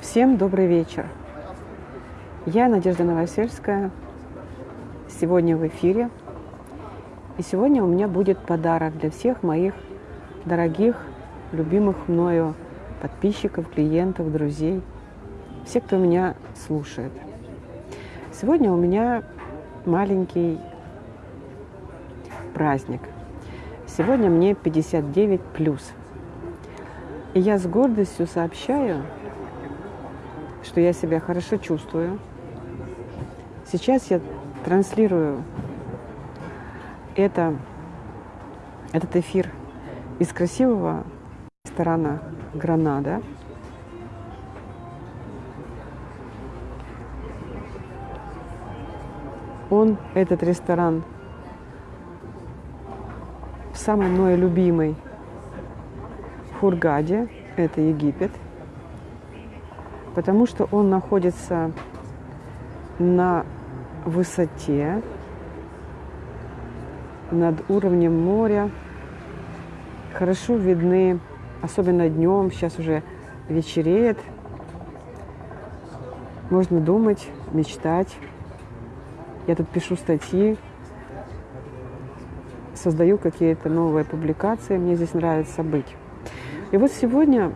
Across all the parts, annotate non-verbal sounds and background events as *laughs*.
Всем добрый вечер. Я Надежда Новосельская. Сегодня в эфире. И сегодня у меня будет подарок для всех моих дорогих, любимых мною подписчиков, клиентов, друзей, все, кто меня слушает. Сегодня у меня маленький праздник. Сегодня мне 59 плюс. И я с гордостью сообщаю, что я себя хорошо чувствую. Сейчас я транслирую это, этот эфир из красивого ресторана «Гранада». Он, этот ресторан, самый мой любимый в Хургаде, это Египет – потому что он находится на высоте над уровнем моря. Хорошо видны, особенно днем, сейчас уже вечереет. Можно думать, мечтать. Я тут пишу статьи, создаю какие-то новые публикации. Мне здесь нравится быть. И вот сегодня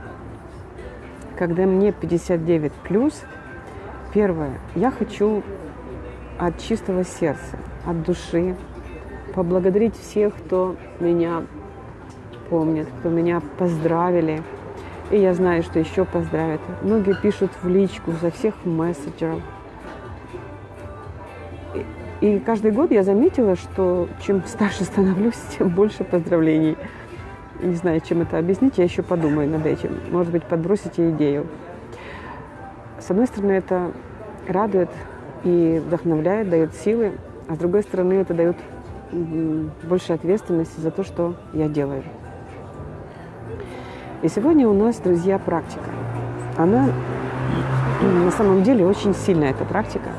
когда мне 59 плюс, первое, я хочу от чистого сердца, от души поблагодарить всех, кто меня помнит, кто меня поздравили. И я знаю, что еще поздравят. Многие пишут в личку за всех мессенджеров. И каждый год я заметила, что чем старше становлюсь, *laughs* тем больше поздравлений. Не знаю, чем это объяснить, я еще подумаю над этим. Может быть, подбросите идею. С одной стороны, это радует и вдохновляет, дает силы, а с другой стороны, это дает больше ответственности за то, что я делаю. И сегодня у нас, друзья, практика. Она на самом деле очень сильная, эта практика.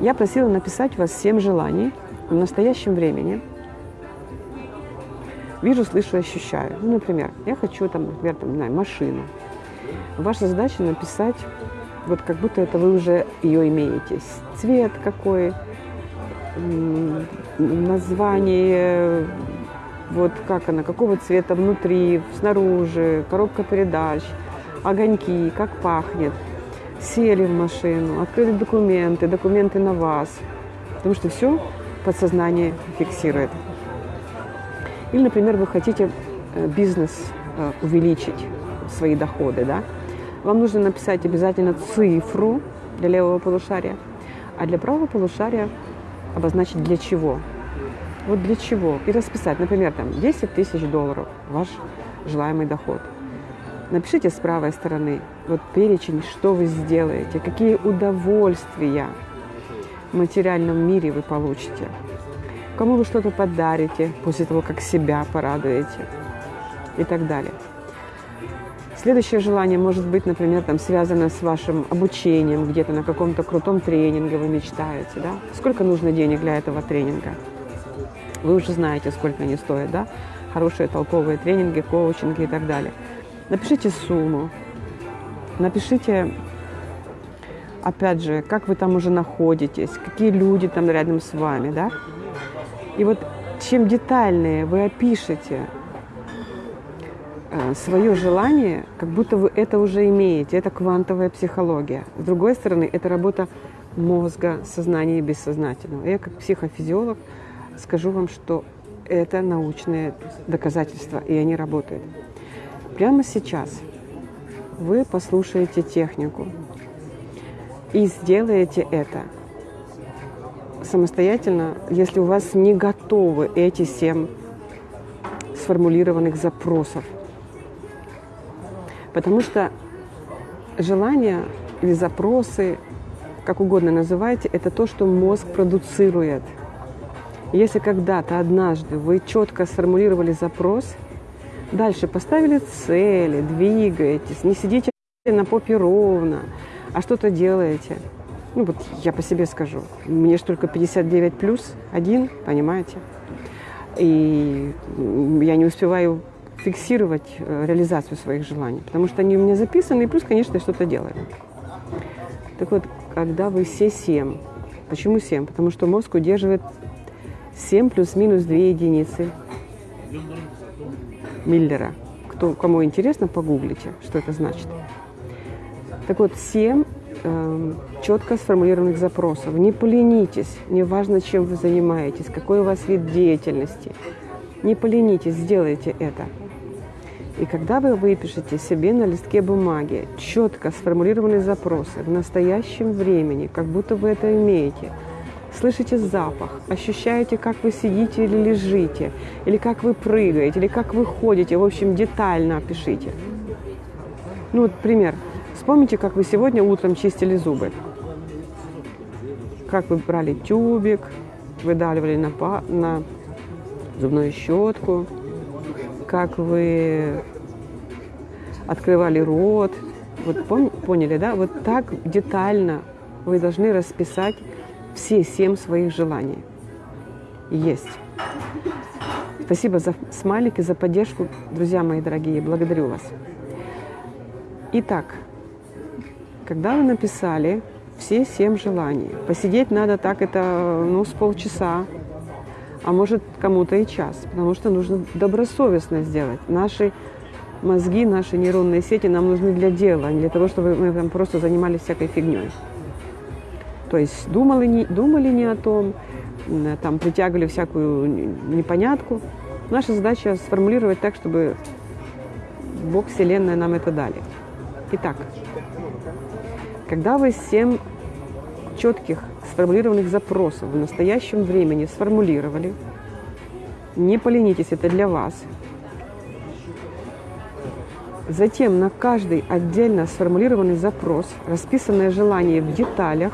Я просила написать вас семь желаний в настоящем времени – вижу, слышу, ощущаю. Ну, например, я хочу, там, например, там, не знаю, машину. Ваша задача написать, вот как будто это вы уже ее имеете. Цвет какой, название, вот как она, какого цвета внутри, снаружи, коробка передач, огоньки, как пахнет. Сели в машину, открыли документы, документы на вас. Потому что все подсознание фиксирует. Или, например, вы хотите э, бизнес э, увеличить, свои доходы, да? Вам нужно написать обязательно цифру для левого полушария, а для правого полушария обозначить для чего. Вот для чего. И расписать, например, там 10 тысяч долларов ваш желаемый доход. Напишите с правой стороны вот перечень, что вы сделаете, какие удовольствия в материальном мире вы получите кому вы что-то подарите после того, как себя порадуете и так далее. Следующее желание может быть, например, там, связано с вашим обучением, где-то на каком-то крутом тренинге вы мечтаете. Да? Сколько нужно денег для этого тренинга? Вы уже знаете, сколько они стоят. Да? Хорошие толковые тренинги, коучинги и так далее. Напишите сумму. Напишите, опять же, как вы там уже находитесь, какие люди там рядом с вами. Да? И вот чем детальнее вы опишете э, свое желание, как будто вы это уже имеете. Это квантовая психология. С другой стороны, это работа мозга, сознания и бессознательного. Я как психофизиолог скажу вам, что это научные доказательства, и они работают. Прямо сейчас вы послушаете технику и сделаете это – самостоятельно, если у вас не готовы эти семь сформулированных запросов. Потому что желания или запросы, как угодно называйте, это то, что мозг продуцирует. Если когда-то, однажды вы четко сформулировали запрос, дальше поставили цели, двигаетесь, не сидите на попе ровно, а что-то делаете – ну вот я по себе скажу, мне же только 59 плюс один, понимаете? И я не успеваю фиксировать э, реализацию своих желаний, потому что они у меня записаны, и плюс, конечно, что-то делаю. Так вот, когда вы все 7, почему 7? Потому что мозг удерживает 7 плюс-минус 2 единицы Миллера. Кто, кому интересно, погуглите, что это значит. Так вот, 7 э, четко сформулированных запросов. Не поленитесь, неважно, чем вы занимаетесь, какой у вас вид деятельности. Не поленитесь, сделайте это. И когда вы выпишете себе на листке бумаги четко сформулированные запросы в настоящем времени, как будто вы это имеете, слышите запах, ощущаете, как вы сидите или лежите, или как вы прыгаете, или как вы ходите, в общем, детально опишите. Ну вот пример. Вспомните, как вы сегодня утром чистили зубы. Как вы брали тюбик, выдавливали на, на зубную щетку, как вы открывали рот. Вот поняли, да? Вот так детально вы должны расписать все семь своих желаний. Есть. Спасибо за смайлики, за поддержку, друзья мои дорогие. Благодарю вас. Итак, когда вы написали все семь желаний, посидеть надо так это, ну, с полчаса, а может кому-то и час, потому что нужно добросовестно сделать. Наши мозги, наши нейронные сети нам нужны для дела, а не для того, чтобы мы там просто занимались всякой фигней. То есть думали не, думали не о том, там притягивали всякую непонятку. Наша задача сформулировать так, чтобы Бог, Вселенная нам это дали. Итак, когда вы семь четких сформулированных запросов в настоящем времени сформулировали. Не поленитесь, это для вас. Затем на каждый отдельно сформулированный запрос, расписанное желание в деталях,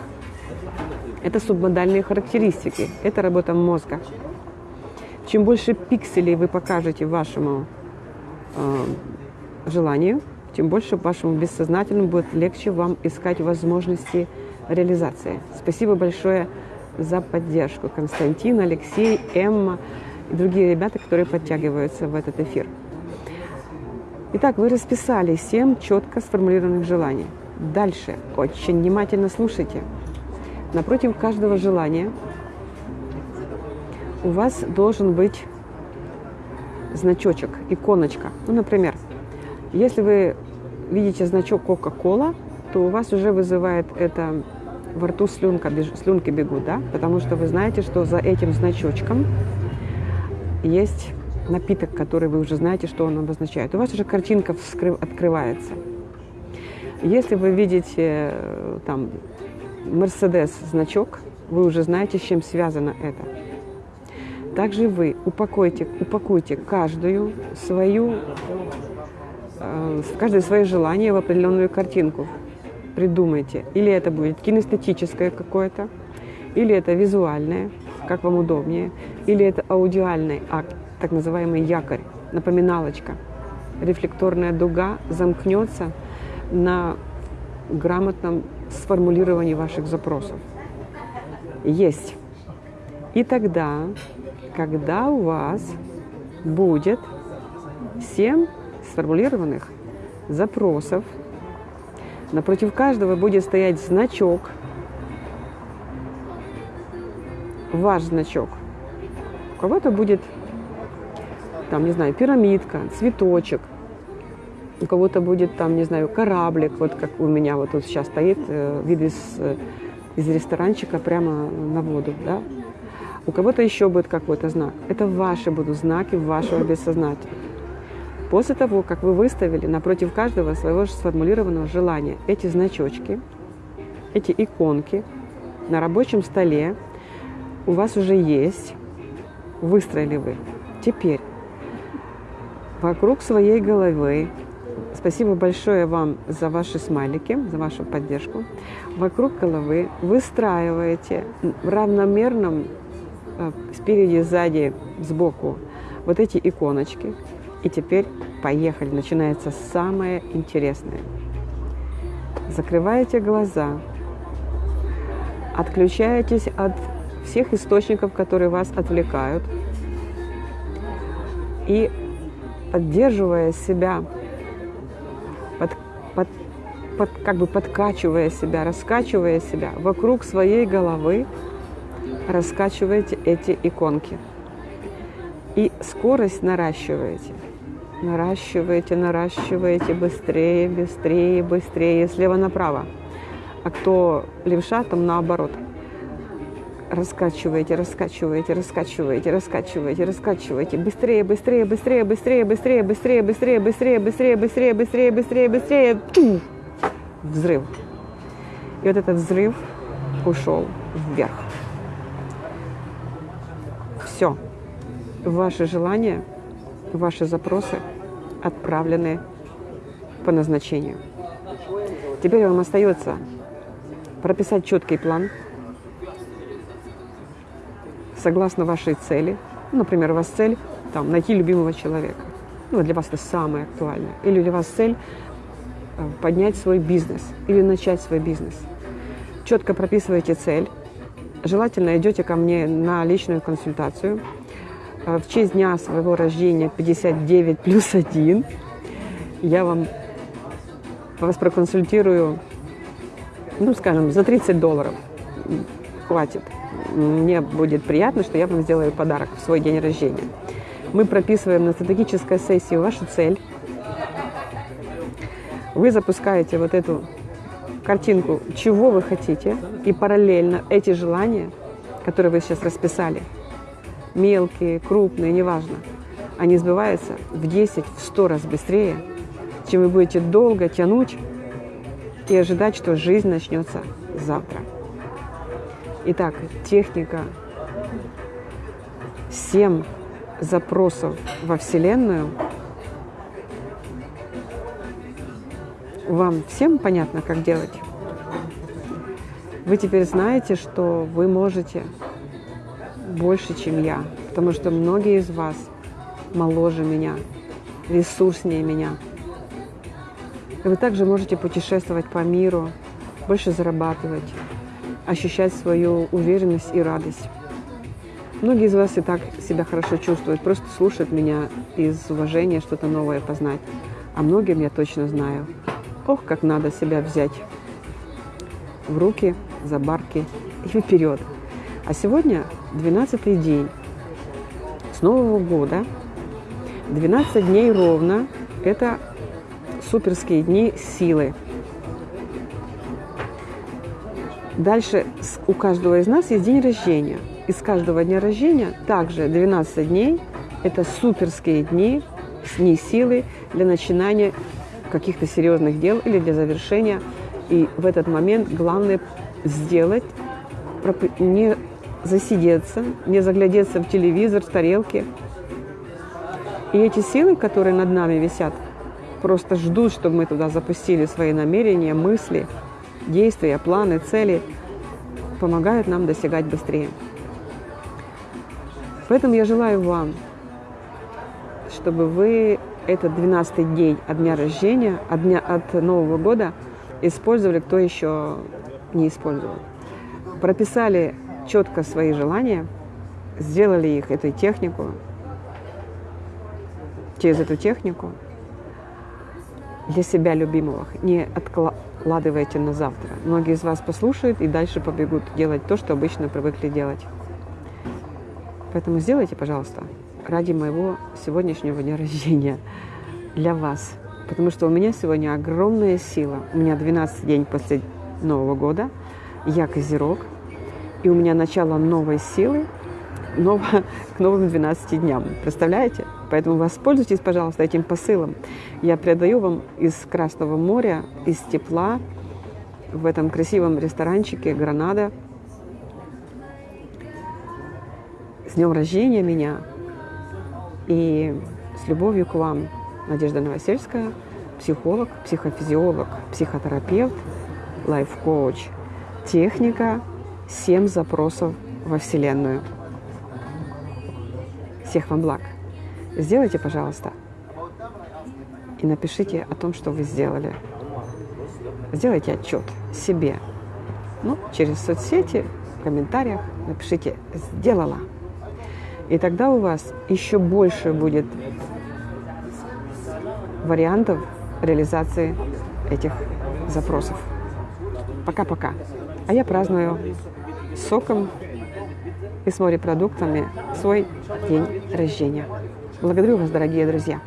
это субмодальные характеристики, это работа мозга. Чем больше пикселей вы покажете вашему э, желанию, тем больше вашему бессознательному будет легче вам искать возможности реализации. Спасибо большое за поддержку. Константин, Алексей, Эмма и другие ребята, которые подтягиваются в этот эфир. Итак, вы расписали семь четко сформулированных желаний. Дальше очень внимательно слушайте. Напротив каждого желания у вас должен быть значочек, иконочка. Ну, например, если вы видите значок Coca-Cola, то у вас уже вызывает это во рту слюнка, слюнки бегут, да? Потому что вы знаете, что за этим значочком есть напиток, который вы уже знаете, что он обозначает. У вас уже картинка открывается. Если вы видите э, там Мерседес значок, вы уже знаете, с чем связано это. Также вы упакуйте, упакуйте каждую свою, каждое свое желание в определенную картинку придумайте. Или это будет кинестетическое какое-то, или это визуальное, как вам удобнее, или это аудиальный акт, так называемый якорь, напоминалочка. Рефлекторная дуга замкнется на грамотном сформулировании ваших запросов. Есть. И тогда, когда у вас будет 7 сформулированных запросов – Напротив каждого будет стоять значок, ваш значок. У кого-то будет, там, не знаю, пирамидка, цветочек, у кого-то будет там, не знаю, кораблик, вот как у меня вот тут сейчас стоит э, вид из, из ресторанчика прямо на воду, да. У кого-то еще будет какой-то знак. Это ваши будут знаки вашего бессознательного. После того, как вы выставили напротив каждого своего сформулированного желания эти значочки, эти иконки на рабочем столе, у вас уже есть, выстроили вы. Теперь вокруг своей головы, спасибо большое вам за ваши смайлики, за вашу поддержку, вокруг головы выстраиваете в равномерном э, спереди, сзади, сбоку вот эти иконочки, и теперь поехали, начинается самое интересное. Закрываете глаза, отключаетесь от всех источников, которые вас отвлекают, и поддерживая себя, под, под, под, как бы подкачивая себя, раскачивая себя вокруг своей головы, раскачиваете эти иконки. И скорость наращиваете. Наращиваете, наращиваете быстрее, быстрее, быстрее, слева направо. А кто левша, там наоборот – раскачиваете, раскачиваете, раскачиваете, раскачиваете, раскачиваете. Быстрее, быстрее, быстрее, быстрее, быстрее, быстрее, быстрее, быстрее, быстрее, быстрее, быстрее, быстрее, быстрее. Взрыв. И вот этот взрыв ушел вверх. Все. Ваши желания, ваши запросы отправлены по назначению. Теперь вам остается прописать четкий план – согласно вашей цели. Например, у вас цель там, найти любимого человека. Ну, для вас это самое актуальное. Или для вас цель э, поднять свой бизнес или начать свой бизнес. Четко прописываете цель. Желательно идете ко мне на личную консультацию. Э, в честь дня своего рождения 59 плюс 1 я вам вас проконсультирую, ну, скажем, за 30 долларов. Хватит мне будет приятно, что я вам сделаю подарок в свой день рождения. Мы прописываем на стратегической сессии вашу цель. Вы запускаете вот эту картинку, чего вы хотите, и параллельно эти желания, которые вы сейчас расписали, мелкие, крупные, неважно, они сбываются в 10, в 100 раз быстрее, чем вы будете долго тянуть и ожидать, что жизнь начнется завтра. Итак, техника 7 запросов во Вселенную. Вам всем понятно, как делать? Вы теперь знаете, что вы можете больше, чем я, потому что многие из вас моложе меня, ресурснее меня. И вы также можете путешествовать по миру, больше зарабатывать, ощущать свою уверенность и радость. Многие из вас и так себя хорошо чувствуют, просто слушают меня из уважения что-то новое познать. А многим я точно знаю. Ох, как надо себя взять в руки, за барки и вперед. А сегодня 12 день с Нового года. 12 дней ровно – это суперские дни силы, Дальше у каждого из нас есть день рождения. Из каждого дня рождения также 12 дней – это суперские дни, дни силы для начинания каких-то серьезных дел или для завершения. И в этот момент главное сделать, не засидеться, не заглядеться в телевизор, в тарелки. И эти силы, которые над нами висят, просто ждут, чтобы мы туда запустили свои намерения, мысли – действия, планы, цели помогают нам достигать быстрее. Поэтому я желаю вам, чтобы вы этот 12-й день от дня рождения, от, дня, от Нового года использовали, кто еще не использовал. Прописали четко свои желания, сделали их, эту технику, через эту технику для себя любимого, не откла откладываете на завтра. Многие из вас послушают и дальше побегут делать то, что обычно привыкли делать. Поэтому сделайте, пожалуйста, ради моего сегодняшнего дня рождения для вас. Потому что у меня сегодня огромная сила. У меня 12 день после Нового года. Я Козерог. И у меня начало новой силы ново, к новым 12 дням. Представляете? Поэтому воспользуйтесь, пожалуйста, этим посылом. Я передаю вам из Красного моря, из тепла, в этом красивом ресторанчике Гранада. С днем рождения меня и с любовью к вам, Надежда Новосельская, психолог, психофизиолог, психотерапевт, лайф-коуч, техника, семь запросов во Вселенную. Всех вам благ! Сделайте, пожалуйста, и напишите о том, что вы сделали. Сделайте отчет себе. Ну, через соцсети, в комментариях напишите «сделала». И тогда у вас еще больше будет вариантов реализации этих запросов. Пока-пока. А я праздную соком и с морепродуктами свой день рождения. Благодарю вас, дорогие друзья.